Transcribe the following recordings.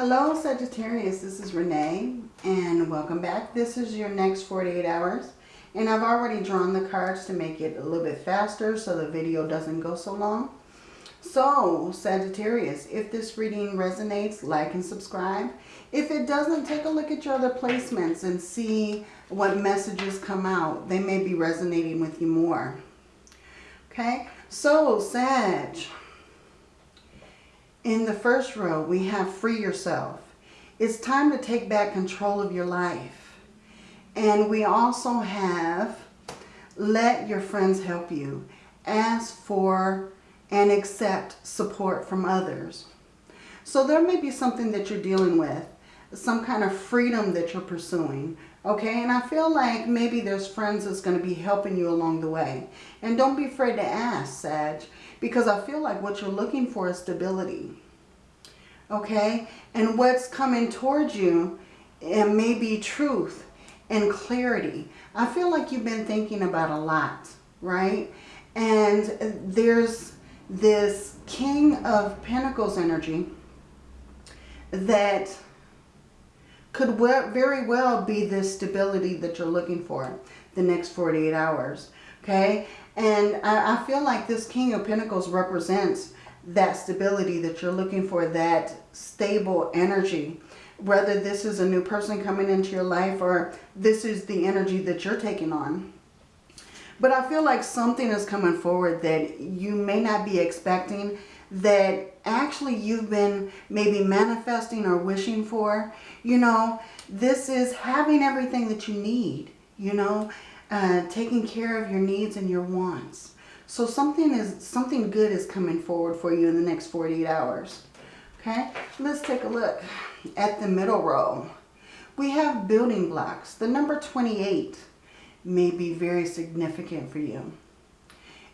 Hello Sagittarius, this is Renee and welcome back. This is your next 48 hours and I've already drawn the cards to make it a little bit faster so the video doesn't go so long. So Sagittarius, if this reading resonates, like and subscribe. If it doesn't, take a look at your other placements and see what messages come out. They may be resonating with you more. Okay, so Sag, in the first row, we have free yourself. It's time to take back control of your life. And we also have let your friends help you. Ask for and accept support from others. So there may be something that you're dealing with, some kind of freedom that you're pursuing. Okay, and I feel like maybe there's friends that's going to be helping you along the way. And don't be afraid to ask, Sag, because I feel like what you're looking for is stability. Okay? And what's coming towards you may be truth and clarity. I feel like you've been thinking about a lot, right? And there's this King of Pentacles energy that could very well be this stability that you're looking for the next 48 hours. Okay? And I, I feel like this King of Pentacles represents that stability that you're looking for, that stable energy. Whether this is a new person coming into your life or this is the energy that you're taking on. But I feel like something is coming forward that you may not be expecting that actually you've been maybe manifesting or wishing for. You know, this is having everything that you need, you know, uh, taking care of your needs and your wants. So something is something good is coming forward for you in the next 48 hours. Okay, let's take a look at the middle row. We have building blocks. The number 28 may be very significant for you.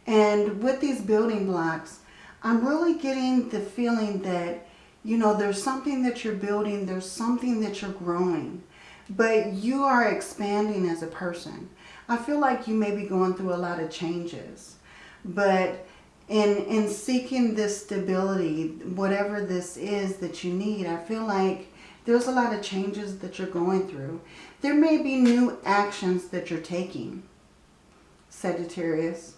And with these building blocks, I'm really getting the feeling that, you know, there's something that you're building, there's something that you're growing, but you are expanding as a person. I feel like you may be going through a lot of changes, but in, in seeking this stability, whatever this is that you need, I feel like there's a lot of changes that you're going through. There may be new actions that you're taking, Sagittarius.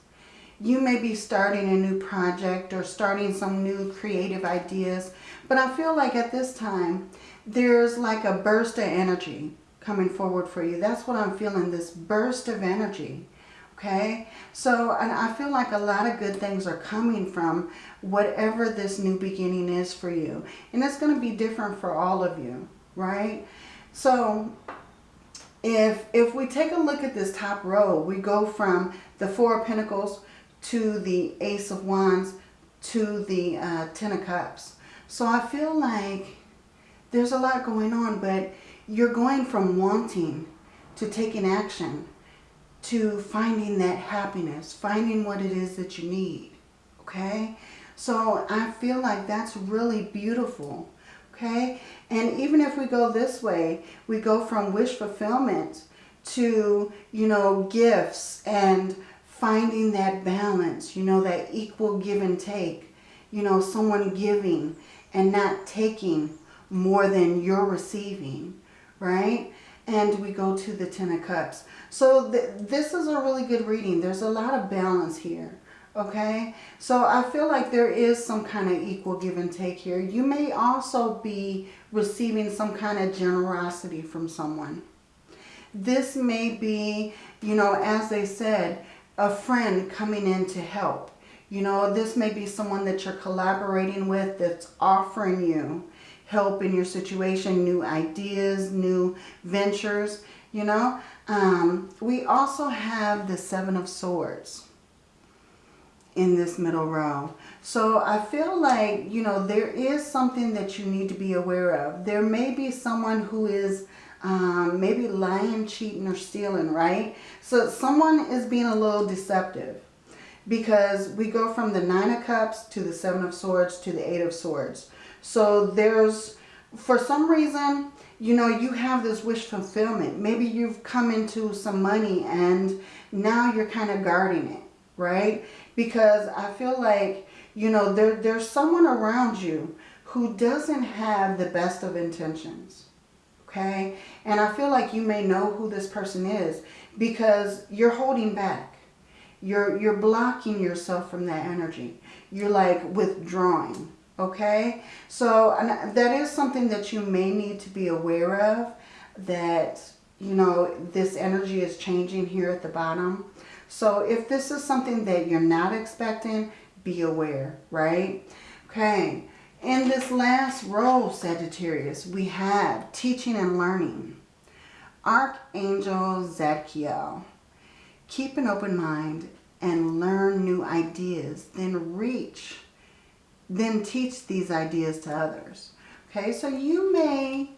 You may be starting a new project or starting some new creative ideas. But I feel like at this time, there's like a burst of energy coming forward for you. That's what I'm feeling, this burst of energy. Okay, so and I feel like a lot of good things are coming from whatever this new beginning is for you. And it's going to be different for all of you, right? So if, if we take a look at this top row, we go from the Four of Pentacles to the Ace of Wands to the uh, Ten of Cups. So I feel like there's a lot going on, but you're going from wanting to taking action to finding that happiness, finding what it is that you need, okay? So I feel like that's really beautiful, okay? And even if we go this way, we go from wish fulfillment to, you know, gifts and finding that balance, you know, that equal give and take. You know, someone giving and not taking more than you're receiving, right? And we go to the Ten of Cups. So th this is a really good reading. There's a lot of balance here, okay? So I feel like there is some kind of equal give and take here. You may also be receiving some kind of generosity from someone. This may be, you know, as they said, a friend coming in to help. You know, this may be someone that you're collaborating with that's offering you help in your situation, new ideas, new ventures, you know. Um, we also have the Seven of Swords in this middle row. So I feel like, you know, there is something that you need to be aware of. There may be someone who is um, maybe lying, cheating, or stealing, right? So someone is being a little deceptive because we go from the Nine of Cups to the Seven of Swords to the Eight of Swords. So there's, for some reason, you know, you have this wish fulfillment. Maybe you've come into some money and now you're kind of guarding it, right? Because I feel like, you know, there, there's someone around you who doesn't have the best of intentions. Okay? And I feel like you may know who this person is because you're holding back. You're, you're blocking yourself from that energy. You're like withdrawing. Okay? So that is something that you may need to be aware of. That, you know, this energy is changing here at the bottom. So if this is something that you're not expecting, be aware, right? Okay. In this last row, Sagittarius, we have teaching and learning. Archangel Zadkiel. Keep an open mind and learn new ideas. Then reach, then teach these ideas to others. Okay, so you may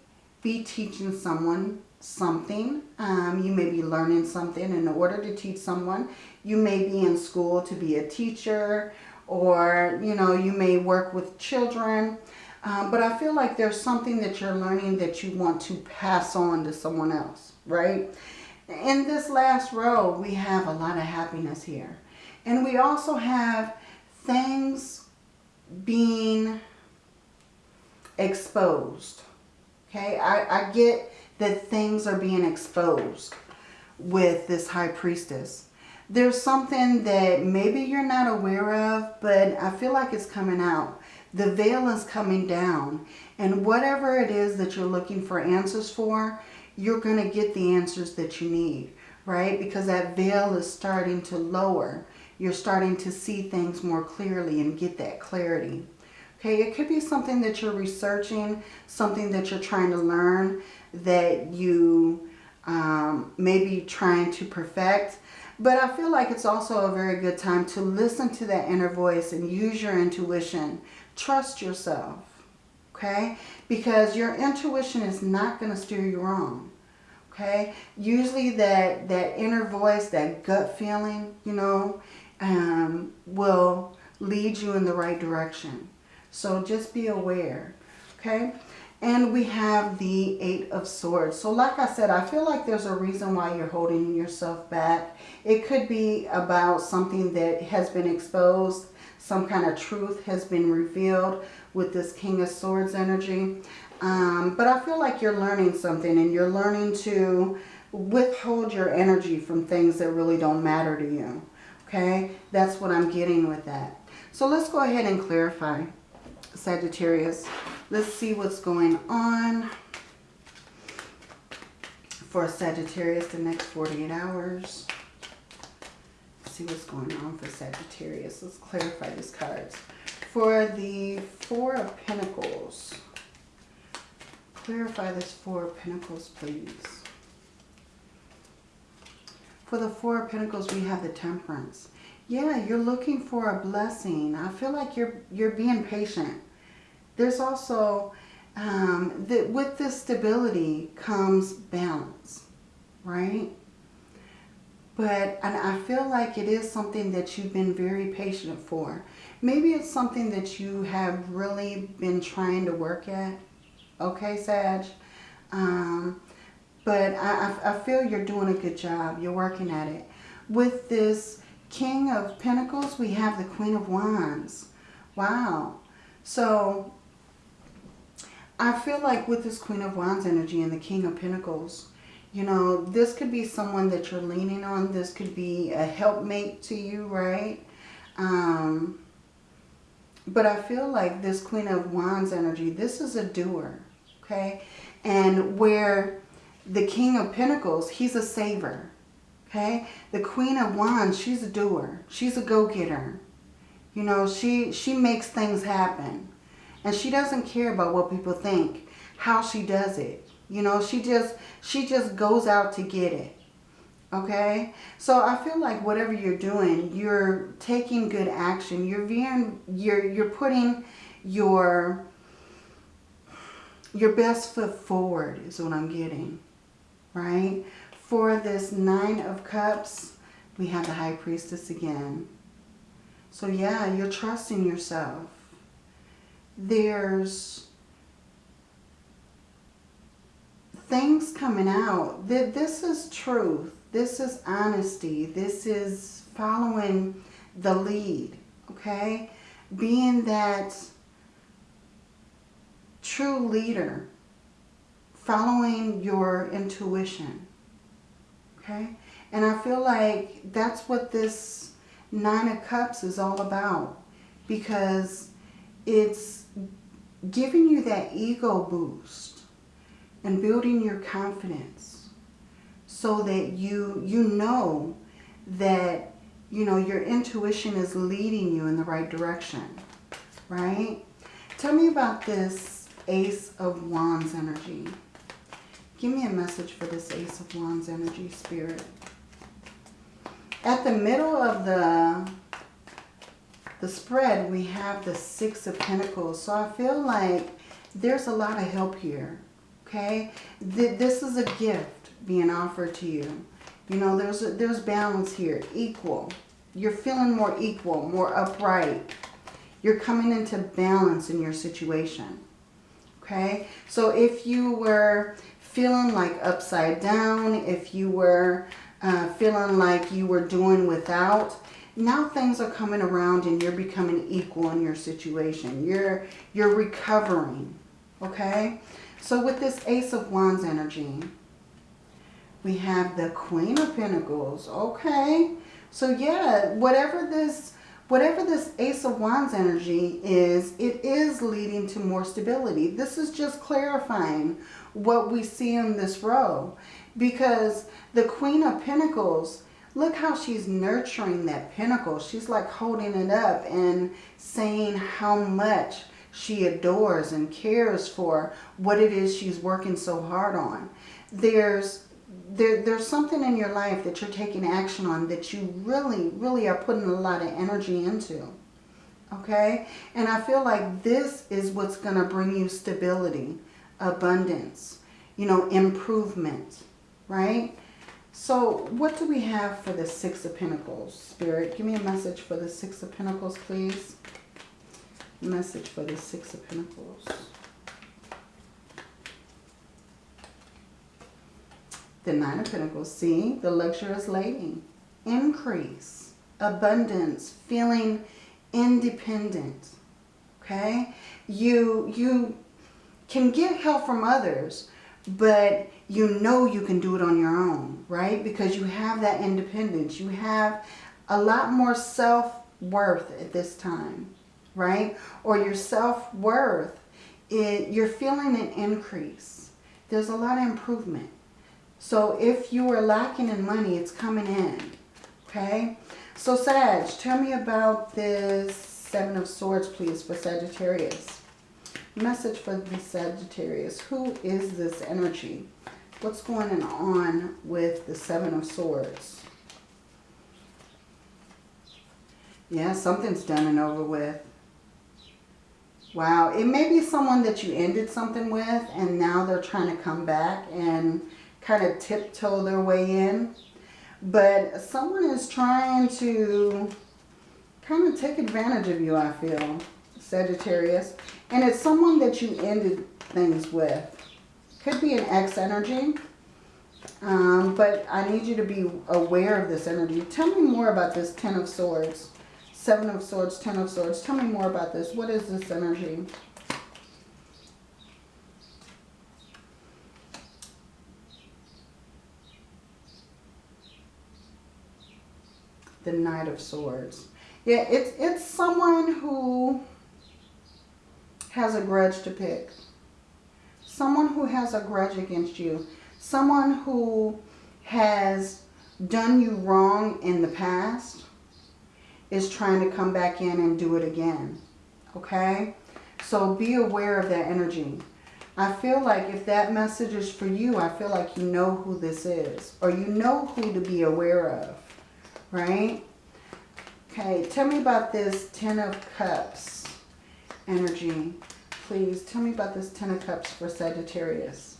be teaching someone something. Um, you may be learning something in order to teach someone. You may be in school to be a teacher or, you know, you may work with children. Um, but I feel like there's something that you're learning that you want to pass on to someone else, right? In this last row, we have a lot of happiness here. And we also have things being exposed. Okay, I, I get that things are being exposed with this high priestess. There's something that maybe you're not aware of, but I feel like it's coming out. The veil is coming down. And whatever it is that you're looking for answers for, you're going to get the answers that you need, right? Because that veil is starting to lower. You're starting to see things more clearly and get that clarity. Okay, it could be something that you're researching, something that you're trying to learn, that you um, may be trying to perfect. But I feel like it's also a very good time to listen to that inner voice and use your intuition. Trust yourself, okay? Because your intuition is not going to steer you wrong, okay? Usually that, that inner voice, that gut feeling, you know, um, will lead you in the right direction. So just be aware, okay? And we have the Eight of Swords. So like I said, I feel like there's a reason why you're holding yourself back. It could be about something that has been exposed. Some kind of truth has been revealed with this King of Swords energy. Um, but I feel like you're learning something and you're learning to withhold your energy from things that really don't matter to you. Okay, that's what I'm getting with that. So let's go ahead and clarify, Sagittarius. Let's see what's going on for Sagittarius the next 48 hours. Let's see what's going on for Sagittarius. Let's clarify these cards. For the Four of Pentacles, clarify this Four of Pentacles, please. For the Four of Pentacles, we have the Temperance. Yeah, you're looking for a blessing. I feel like you're you're being patient. There's also, um, that with this stability comes balance, right? But, and I feel like it is something that you've been very patient for. Maybe it's something that you have really been trying to work at. Okay, Sag? Um, but I, I feel you're doing a good job. You're working at it. With this King of Pentacles, we have the Queen of Wands. Wow. So I feel like with this Queen of Wands energy and the King of Pentacles, you know, this could be someone that you're leaning on. This could be a helpmate to you, right? Um, but I feel like this Queen of Wands energy, this is a doer, okay? And where the King of Pentacles, he's a saver. Okay? The Queen of Wands, she's a doer. She's a go-getter. You know, she, she makes things happen. And she doesn't care about what people think, how she does it. You know, she just, she just goes out to get it. Okay? So I feel like whatever you're doing, you're taking good action. You're being, you're, you're putting your, your best foot forward is what I'm getting right? For this Nine of Cups, we have the High Priestess again. So yeah, you're trusting yourself. There's things coming out. That This is truth. This is honesty. This is following the lead, okay? Being that true leader, following your intuition. Okay? And I feel like that's what this Nine of Cups is all about. Because it's giving you that ego boost and building your confidence so that you you know that you know your intuition is leading you in the right direction right? Tell me about this ace of wands energy. Give me a message for this ace of wands energy spirit. At the middle of the the spread we have the six of pentacles so i feel like there's a lot of help here okay this is a gift being offered to you. You know, there's, a, there's balance here, equal. You're feeling more equal, more upright. You're coming into balance in your situation. Okay, so if you were feeling like upside down, if you were uh, feeling like you were doing without, now things are coming around and you're becoming equal in your situation. You're, you're recovering, okay? So with this Ace of Wands energy, we have the Queen of Pentacles. Okay. So yeah, whatever this whatever this Ace of Wands energy is, it is leading to more stability. This is just clarifying what we see in this row. Because the Queen of Pentacles, look how she's nurturing that pentacle. She's like holding it up and saying how much she adores and cares for what it is she's working so hard on. There's there, there's something in your life that you're taking action on that you really, really are putting a lot of energy into. Okay? And I feel like this is what's going to bring you stability, abundance, you know, improvement, right? So what do we have for the Six of Pentacles? Spirit, give me a message for the Six of Pentacles, please. Message for the Six of Pentacles. The Nine of Pentacles, see, the luxurious lady. Increase, abundance, feeling independent. Okay? You, you can get help from others, but you know you can do it on your own, right? Because you have that independence. You have a lot more self-worth at this time, right? Or your self-worth, you're feeling an increase. There's a lot of improvement. So if you are lacking in money, it's coming in. Okay? So Sag, tell me about this Seven of Swords, please, for Sagittarius. Message for the Sagittarius. Who is this energy? What's going on with the Seven of Swords? Yeah, something's done and over with. Wow, it may be someone that you ended something with and now they're trying to come back and kind of tiptoe their way in. But someone is trying to kind of take advantage of you, I feel, Sagittarius. And it's someone that you ended things with. Could be an ex energy. Um, but I need you to be aware of this energy. Tell me more about this Ten of Swords. Seven of Swords, Ten of Swords. Tell me more about this. What is this energy? the Knight of Swords. Yeah, it's, it's someone who has a grudge to pick. Someone who has a grudge against you. Someone who has done you wrong in the past is trying to come back in and do it again. Okay? So be aware of that energy. I feel like if that message is for you, I feel like you know who this is. Or you know who to be aware of right? Okay, tell me about this Ten of Cups energy. Please tell me about this Ten of Cups for Sagittarius.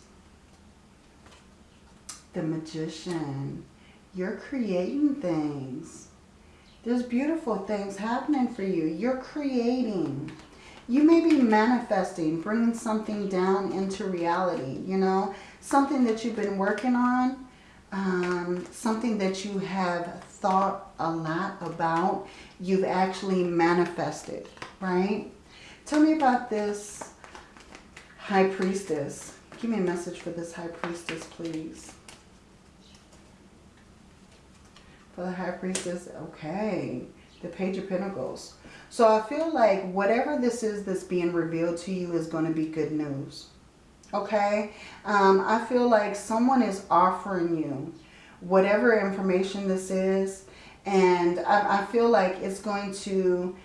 The Magician. You're creating things. There's beautiful things happening for you. You're creating. You may be manifesting, bringing something down into reality, you know, something that you've been working on, um, something that you have thought a lot about, you've actually manifested, right? Tell me about this High Priestess. Give me a message for this High Priestess, please. For the High Priestess, okay. The Page of Pentacles. So I feel like whatever this is that's being revealed to you is going to be good news. Okay? Um, I feel like someone is offering you whatever information this is. And I, I feel like it's going to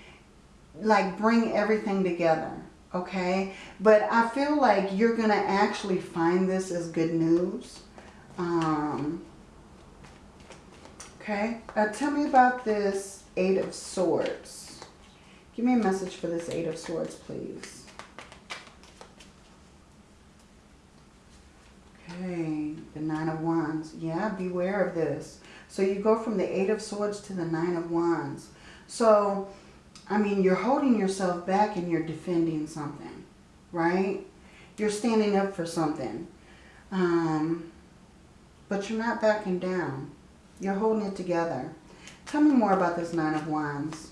like bring everything together. Okay? But I feel like you're to actually find this as good news. Um, okay? Uh, tell me about this Eight of Swords. Give me a message for this Eight of Swords, please. Okay, the Nine of Wands. Yeah, beware of this. So you go from the Eight of Swords to the Nine of Wands. So, I mean, you're holding yourself back and you're defending something, right? You're standing up for something. Um, but you're not backing down. You're holding it together. Tell me more about this Nine of Wands.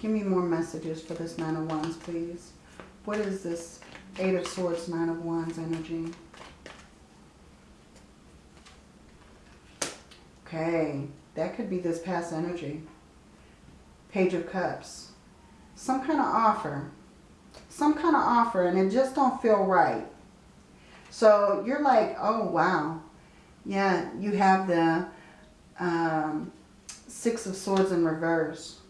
Give me more messages for this Nine of Wands, please. What is this Eight of Swords, Nine of Wands energy? Okay, that could be this past energy. Page of Cups. Some kind of offer. Some kind of offer and it just don't feel right. So you're like, oh wow. Yeah, you have the um, Six of Swords in reverse.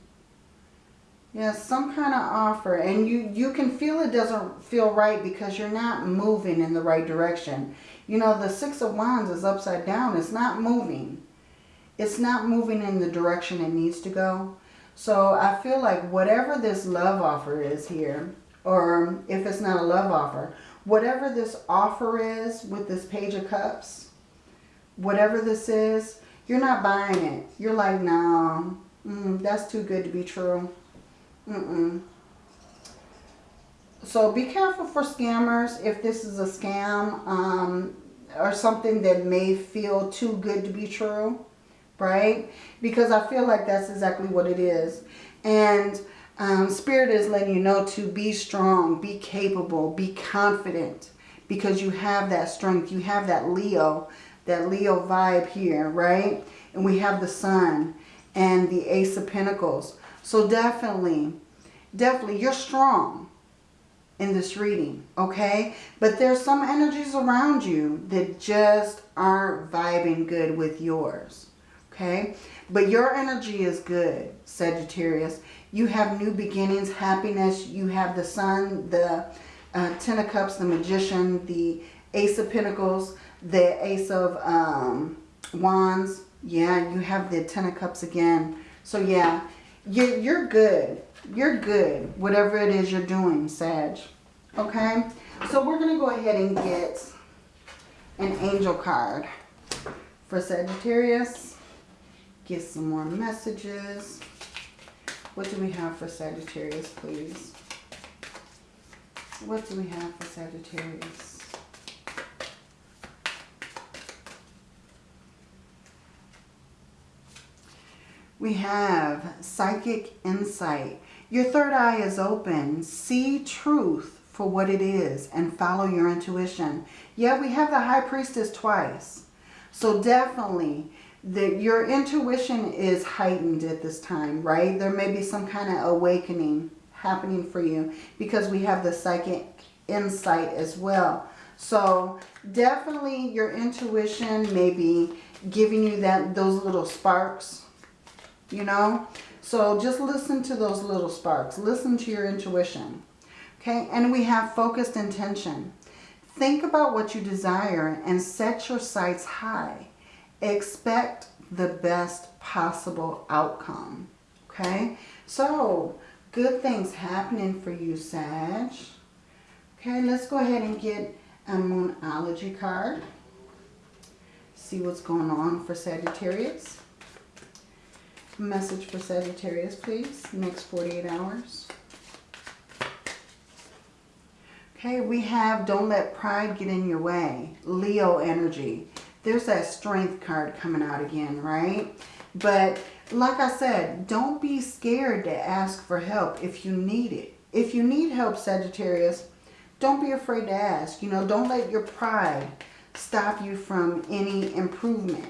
Yeah, some kind of offer. And you, you can feel it doesn't feel right because you're not moving in the right direction. You know, the Six of Wands is upside down. It's not moving. It's not moving in the direction it needs to go. So I feel like whatever this love offer is here, or if it's not a love offer, whatever this offer is with this Page of Cups, whatever this is, you're not buying it. You're like, no, mm, that's too good to be true. Mm-mm. So be careful for scammers if this is a scam um, or something that may feel too good to be true, right? Because I feel like that's exactly what it is. And um, Spirit is letting you know to be strong, be capable, be confident because you have that strength. You have that Leo, that Leo vibe here, right? And we have the Sun and the Ace of Pentacles. So definitely, definitely, you're strong in this reading, okay? But there's some energies around you that just aren't vibing good with yours, okay? But your energy is good, Sagittarius. You have new beginnings, happiness. You have the sun, the uh, Ten of Cups, the Magician, the Ace of Pentacles, the Ace of um, Wands. Yeah, you have the Ten of Cups again. So yeah, you're, you're good. You're good, whatever it is you're doing, Sag. Okay? So we're going to go ahead and get an angel card for Sagittarius. Get some more messages. What do we have for Sagittarius, please? What do we have for Sagittarius? We have psychic insight. Your third eye is open. See truth for what it is and follow your intuition. Yeah, we have the high priestess twice. So definitely that your intuition is heightened at this time, right? There may be some kind of awakening happening for you because we have the psychic insight as well. So definitely your intuition may be giving you that those little sparks you know. So just listen to those little sparks. Listen to your intuition. Okay, and we have focused intention. Think about what you desire and set your sights high. Expect the best possible outcome. Okay, so good things happening for you, Sag. Okay, let's go ahead and get a Moonology card. See what's going on for Sagittarius. Message for Sagittarius, please. Next 48 hours. Okay, we have don't let pride get in your way. Leo energy. There's that strength card coming out again, right? But like I said, don't be scared to ask for help if you need it. If you need help, Sagittarius, don't be afraid to ask. You know, don't let your pride stop you from any improvement.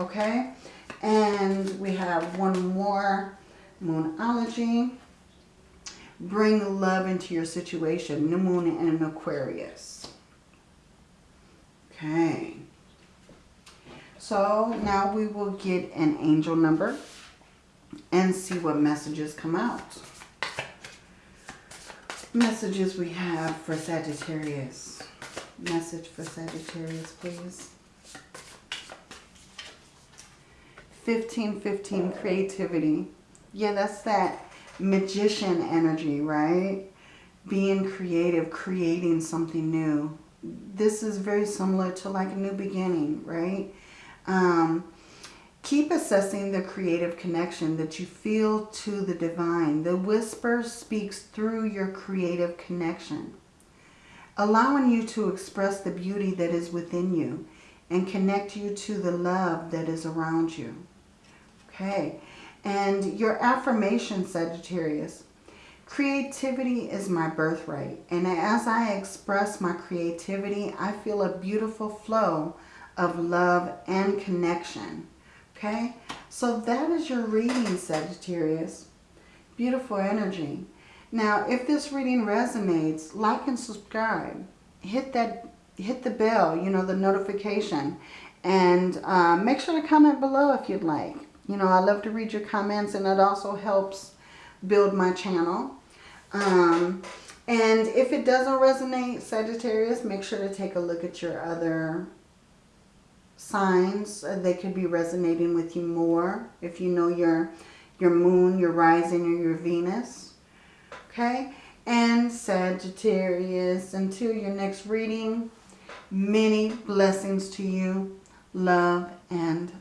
Okay? And we have one more Moonology. Bring love into your situation. New Moon in Aquarius. Okay. So now we will get an angel number and see what messages come out. Messages we have for Sagittarius. Message for Sagittarius, please. 1515 creativity. Yeah, that's that magician energy, right? Being creative, creating something new. This is very similar to like a new beginning, right? Um, keep assessing the creative connection that you feel to the divine. The whisper speaks through your creative connection, allowing you to express the beauty that is within you and connect you to the love that is around you. Okay. And your affirmation, Sagittarius, creativity is my birthright. And as I express my creativity, I feel a beautiful flow of love and connection. Okay, so that is your reading, Sagittarius. Beautiful energy. Now, if this reading resonates, like and subscribe. Hit that, hit the bell, you know, the notification. And uh, make sure to comment below if you'd like. You know, I love to read your comments and it also helps build my channel. Um, and if it doesn't resonate, Sagittarius, make sure to take a look at your other signs. Uh, they could be resonating with you more if you know your, your moon, your rising, or your Venus. Okay? And Sagittarius, until your next reading, many blessings to you, love and